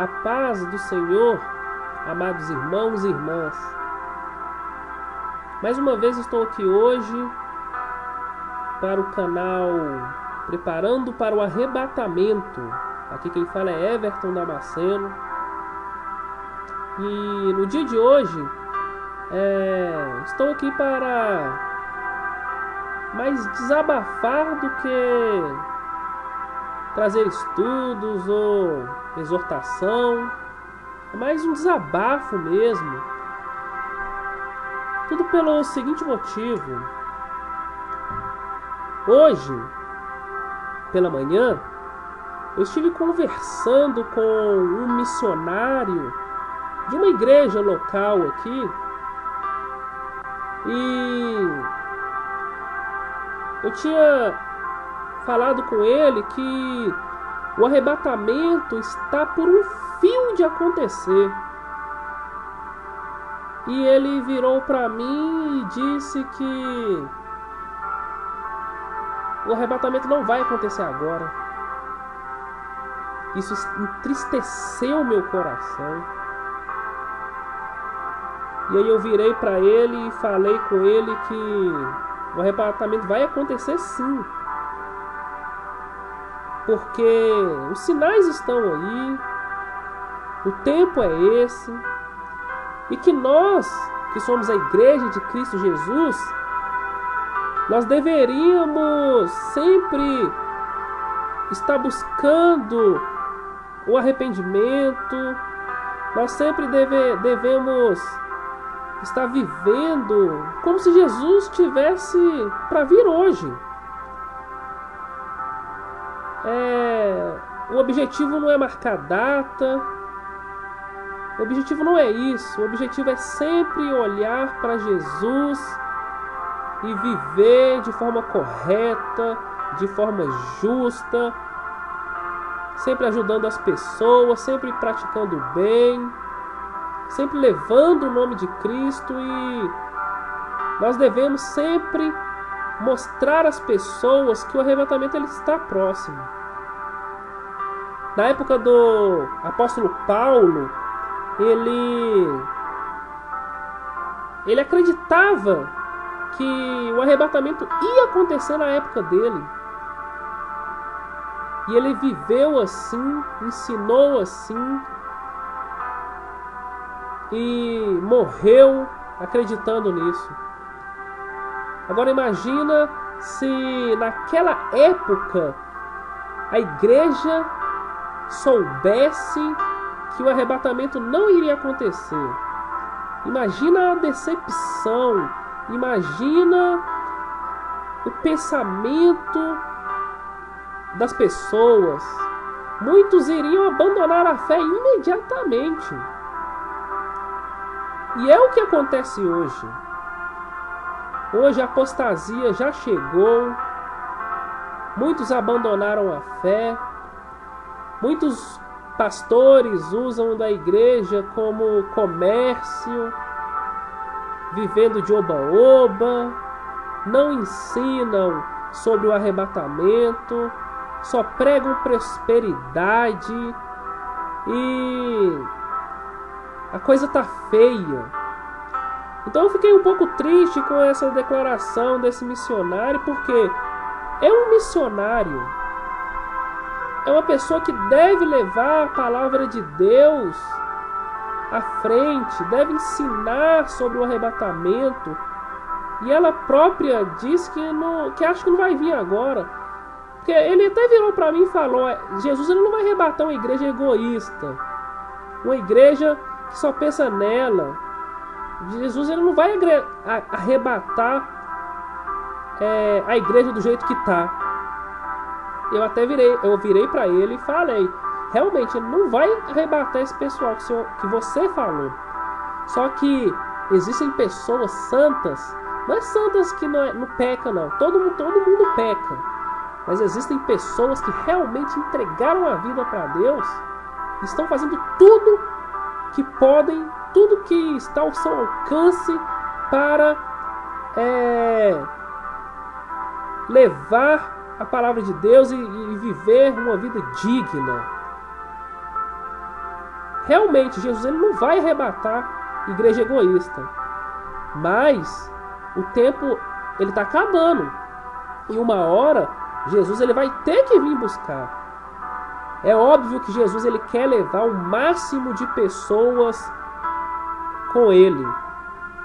A paz do Senhor, amados irmãos e irmãs. Mais uma vez estou aqui hoje para o canal Preparando para o Arrebatamento. Aqui quem fala é Everton Damasceno. E no dia de hoje é, estou aqui para mais desabafar do que trazer estudos ou exortação. É mais um desabafo mesmo. Tudo pelo seguinte motivo. Hoje, pela manhã, eu estive conversando com um missionário de uma igreja local aqui. E eu tinha falado com ele que o arrebatamento está por um fio de acontecer. E ele virou para mim e disse que o arrebatamento não vai acontecer agora. Isso entristeceu meu coração. E aí eu virei para ele e falei com ele que o arrebatamento vai acontecer sim. Porque os sinais estão aí, o tempo é esse, e que nós, que somos a igreja de Cristo Jesus, nós deveríamos sempre estar buscando o arrependimento, nós sempre deve, devemos estar vivendo como se Jesus tivesse para vir hoje. É, o objetivo não é marcar data. O objetivo não é isso. O objetivo é sempre olhar para Jesus e viver de forma correta, de forma justa, sempre ajudando as pessoas, sempre praticando o bem sempre levando o nome de Cristo e nós devemos sempre mostrar às pessoas que o arrebatamento ele está próximo. Na época do apóstolo Paulo, ele ele acreditava que o arrebatamento ia acontecer na época dele. E ele viveu assim, ensinou assim, e morreu acreditando nisso. Agora imagina se naquela época a igreja soubesse que o arrebatamento não iria acontecer. Imagina a decepção, imagina o pensamento das pessoas. Muitos iriam abandonar a fé imediatamente. E é o que acontece hoje. Hoje a apostasia já chegou, muitos abandonaram a fé, muitos pastores usam da igreja como comércio, vivendo de oba-oba, não ensinam sobre o arrebatamento, só pregam prosperidade e a coisa tá feia. Então eu fiquei um pouco triste com essa declaração desse missionário, porque é um missionário. É uma pessoa que deve levar a palavra de Deus à frente, deve ensinar sobre o arrebatamento. E ela própria diz que, não, que acha que não vai vir agora. Porque ele até virou para mim e falou: Jesus ele não vai arrebatar uma igreja egoísta, uma igreja que só pensa nela. Jesus ele não vai arrebatar é, a igreja do jeito que está. Eu até virei, eu virei para ele e falei, realmente ele não vai arrebatar esse pessoal que, senhor, que você falou. Só que existem pessoas santas, não é santas que não, é, não peca não, todo mundo, todo mundo peca. Mas existem pessoas que realmente entregaram a vida para Deus, estão fazendo tudo que podem, tudo que está ao seu alcance para é, levar a palavra de Deus e, e viver uma vida digna. realmente Jesus ele não vai arrebatar igreja egoísta. Mas o tempo ele está acabando. E uma hora Jesus ele vai ter que vir buscar. É óbvio que Jesus ele quer levar o máximo de pessoas com ele.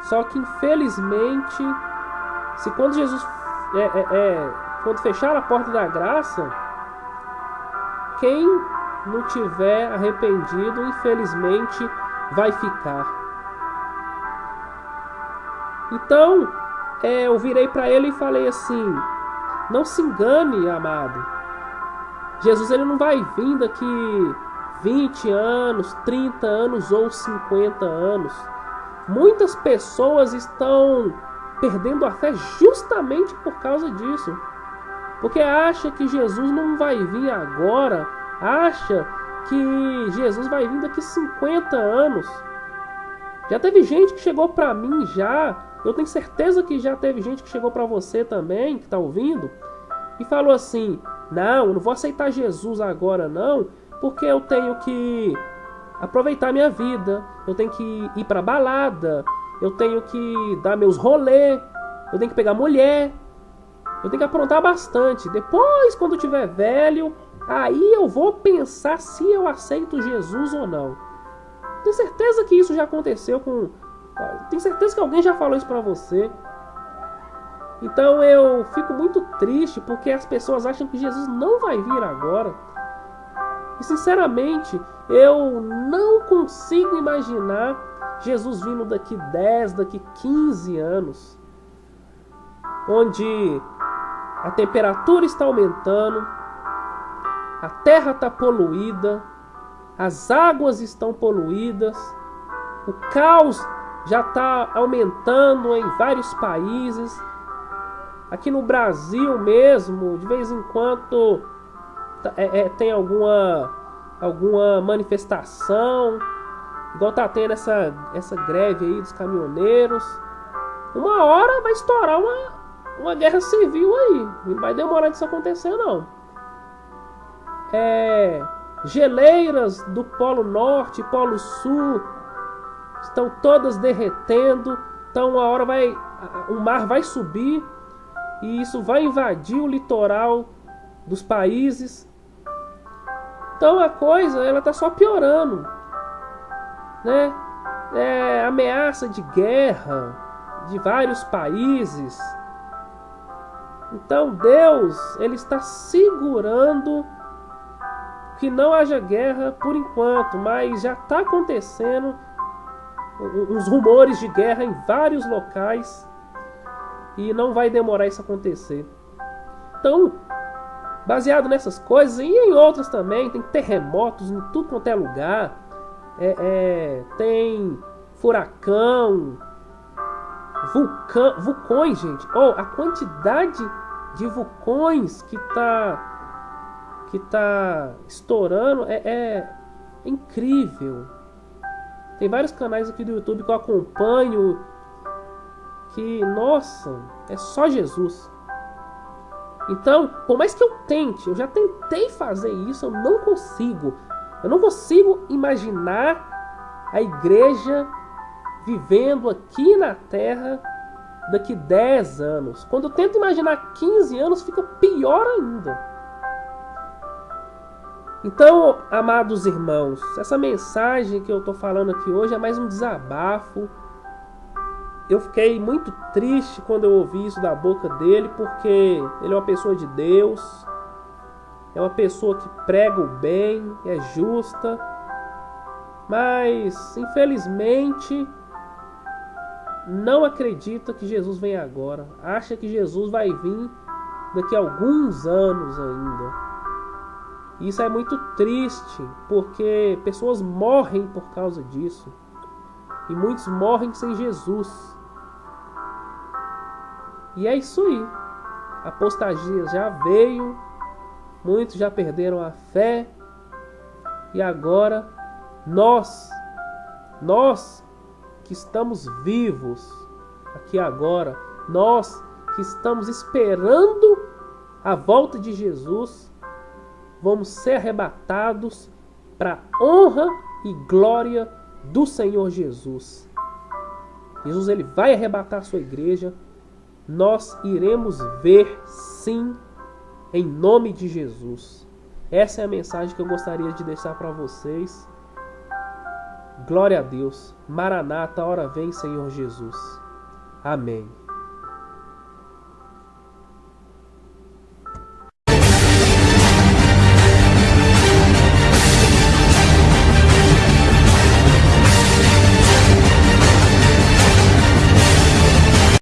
Só que infelizmente, se quando Jesus é, é, é, quando fechar a porta da graça, quem não tiver arrependido, infelizmente, vai ficar. Então, é, eu virei para ele e falei assim: não se engane, amado. Jesus ele não vai vir daqui 20 anos, 30 anos ou 50 anos. Muitas pessoas estão perdendo a fé justamente por causa disso. Porque acha que Jesus não vai vir agora, acha que Jesus vai vir daqui 50 anos. Já teve gente que chegou para mim já, eu tenho certeza que já teve gente que chegou para você também, que está ouvindo, e falou assim: "Não, eu não vou aceitar Jesus agora não, porque eu tenho que aproveitar minha vida, eu tenho que ir para balada, eu tenho que dar meus rolê, eu tenho que pegar mulher, eu tenho que aprontar bastante. Depois, quando tiver velho, aí eu vou pensar se eu aceito Jesus ou não. Tenho certeza que isso já aconteceu com. Tenho certeza que alguém já falou isso pra você. Então eu fico muito triste porque as pessoas acham que Jesus não vai vir agora. E sinceramente, eu não consigo imaginar Jesus vindo daqui 10, daqui 15 anos, onde a temperatura está aumentando, a terra está poluída, as águas estão poluídas, o caos já está aumentando em vários países. Aqui no Brasil mesmo, de vez em quando é, é, tem alguma, alguma manifestação Igual tá tendo essa, essa greve aí dos caminhoneiros. Uma hora vai estourar uma, uma guerra civil aí. Não vai demorar disso acontecer, não. É, geleiras do Polo Norte, Polo Sul estão todas derretendo. Então uma hora vai. O mar vai subir e isso vai invadir o litoral dos países. Então a coisa ela tá só piorando né? É, ameaça de guerra de vários países. Então Deus ele está segurando que não haja guerra por enquanto, mas já está acontecendo uns rumores de guerra em vários locais e não vai demorar isso acontecer. Então, baseado nessas coisas e em outras também, tem terremotos em tudo quanto é lugar é, é, tem furacão, vulcão, vulcões, gente. Oh, a quantidade de vulcões que tá que tá estourando é, é incrível. Tem vários canais aqui do YouTube que eu acompanho que, nossa, é só Jesus. Então, por mais que eu tente, eu já tentei fazer isso, eu não consigo. Eu não consigo imaginar a igreja vivendo aqui na terra daqui 10 anos. Quando eu tento imaginar 15 anos, fica pior ainda. Então, amados irmãos, essa mensagem que eu estou falando aqui hoje é mais um desabafo. Eu fiquei muito triste quando eu ouvi isso da boca dele, porque ele é uma pessoa de Deus, é uma pessoa que prega o bem, é justa, mas infelizmente não acredita que Jesus vem agora. Acha que Jesus vai vir daqui a alguns anos ainda. Isso é muito triste, porque pessoas morrem por causa disso. E muitos morrem sem Jesus. E é isso aí. A apostasia já veio, muitos já perderam a fé e agora nós, nós que estamos vivos aqui agora, nós que estamos esperando a volta de Jesus, vamos ser arrebatados para honra e glória do Senhor Jesus. Jesus ele vai arrebatar a sua igreja. Nós iremos ver sim em nome de Jesus. Essa é a mensagem que eu gostaria de deixar para vocês. Glória a Deus. Maranata, hora vem, Senhor Jesus. Amém.